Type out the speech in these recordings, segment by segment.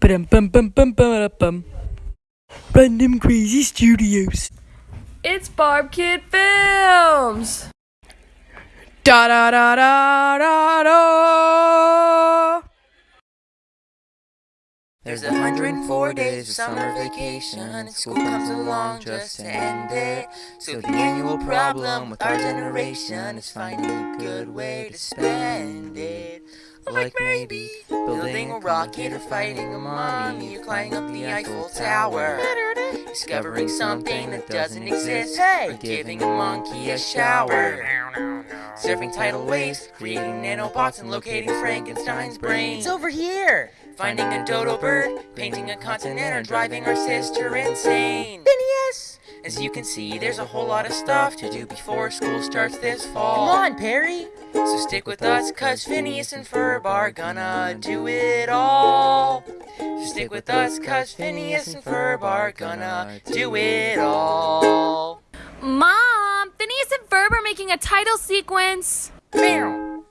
Bum bum bum bum bum bum. Random Crazy Studios. It's Barb Kid Films. Da da da da da da. There's a hundred and four days of summer vacation, and school comes along just to end it. So the annual problem with our generation is finding a good way to spend it. Like maybe building a rocket or fighting a mommy or climbing up the Eiffel Tower. Discovering something that doesn't exist, or giving a monkey a shower. Surfing tidal waves, creating nanobots and locating Frankenstein's brain. It's over here! Finding a dodo bird, painting a continent, or driving our sister insane. Phineas! As you can see, there's a whole lot of stuff to do before school starts this fall. Come on, Perry! So stick with us, cause Phineas and Ferb are gonna do it all. So stick with us, cause Phineas and Ferb are gonna do it all. Mom, Phineas and Ferb are making a title sequence. Meow.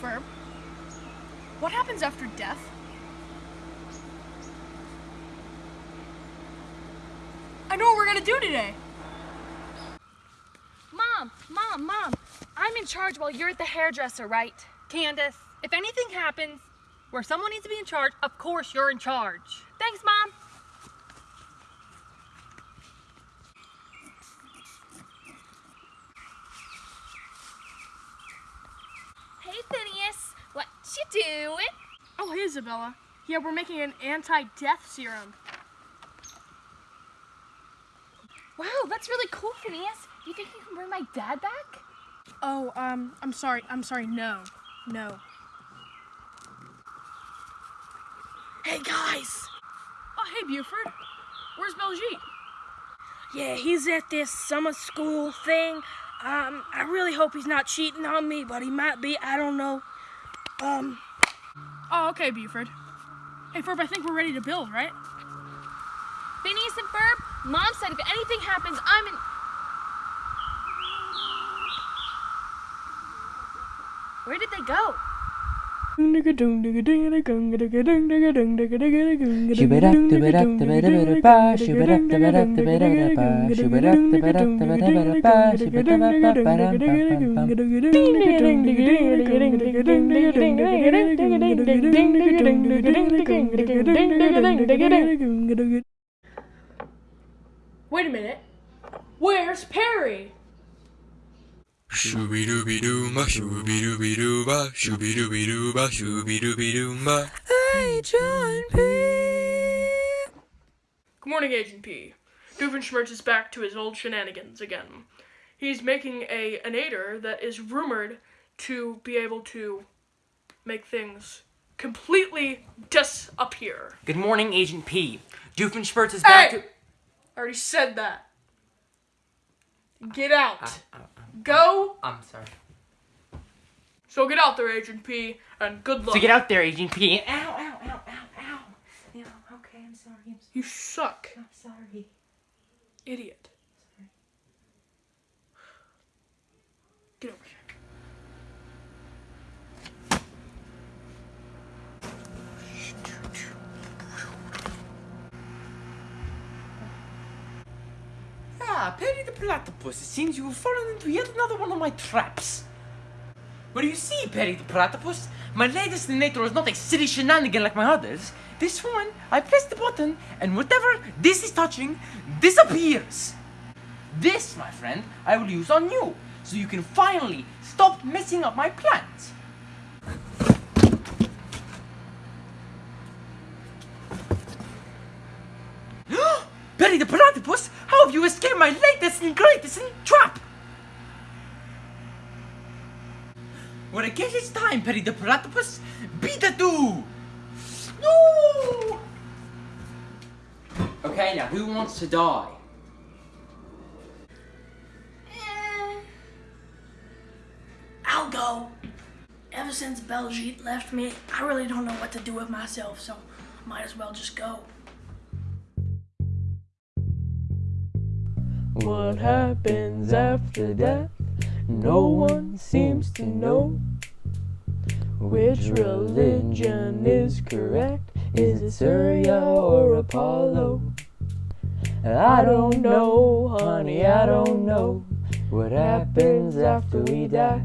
Ferb? What happens after death? I know what we're gonna do today. Mom, Mom, Mom, I'm in charge while you're at the hairdresser, right? Candace, if anything happens where someone needs to be in charge, of course you're in charge. Thanks, Mom. Hey, Phineas, what you doing? Oh, hey, Isabella. Yeah, we're making an anti-death serum. That's really cool, Phineas. You think you can bring my dad back? Oh, um, I'm sorry. I'm sorry. No. No. Hey, guys! Oh, hey, Buford. Where's Baljeet? Yeah, he's at this summer school thing. Um, I really hope he's not cheating on me, but he might be. I don't know. Um, Oh, okay, Buford. Hey, Ferb, I think we're ready to build, right? Phineas and Ferb, Mom said if anything happens, I'm in. Where did they go? Wait a minute. Where's Perry? Shooby dooby doo ba, shooby dooby doo ba, shooby dooby doo ba, shooby dooby doo ba. Agent P. Good morning, Agent P. Doofenshmirtz is back to his old shenanigans again. He's making a an aider that is rumored to be able to make things completely disappear. Good morning, Agent P. Doofenshmirtz is back Hey! to. I already said that. Get out. Uh, Go. I'm sorry. So get out there, Agent P, and good luck. So get out there, Agent P. Ow, ow, ow, ow, ow. Yeah, okay, I'm sorry. I'm, You suck, I'm sorry. idiot. Get over here. Ah, Perry the Platypus, it seems you have fallen into yet another one of my traps. Well, you see, Perry the Platypus? My latest detonator is not a silly shenanigan like my others. This one, I press the button, and whatever this is touching disappears. This, my friend, I will use on you, so you can finally stop messing up my plans. Perry the Platypus, how have you escaped my latest and greatest trap? When I guess it's time, Perry the Platypus, beat the two! No! Okay, now who wants to die? Eh, I'll go. Ever since Baljeet left me, I really don't know what to do with myself, so might as well just go. What happens after death? No one seems to know which religion is correct. Is it Surya or Apollo? I don't know, honey, I don't know what happens after we die.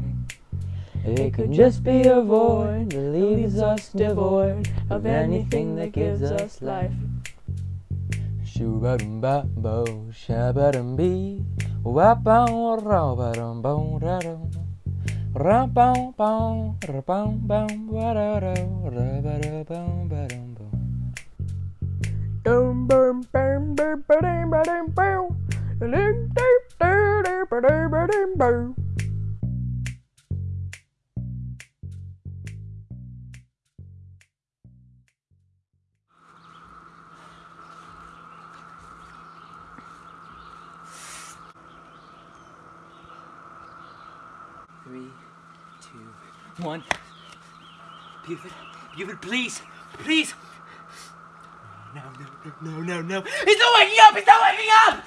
It could just be a void that leaves us devoid of anything that gives us life. Shoo-ba-dum ba bo, sha-ba-dum bee, wap-bow, raw-ba-dum bow, ra-dum. Ra-bow, bow, ba-da-da, ra-ba-da-bow, ba-dum, bow. Dum bum bum bum ba-dum ba-dum bow. Dum dum dum dum ba-dum ba-dum bow. Three, two, one. Buford, Buford, please, please. No, no, no, no, no, no. He's not waking up! He's not waking up!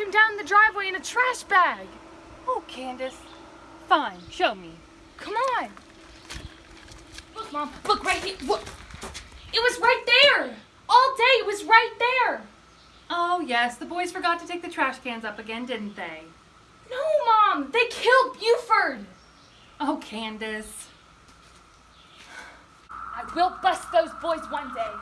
Him down the driveway in a trash bag! Oh, Candace. Fine, show me. Come on! Look, Mom, look right here! Look! It was right there! All day, it was right there! Oh, yes, the boys forgot to take the trash cans up again, didn't they? No, Mom! They killed Buford! Oh, Candace. I will bust those boys one day.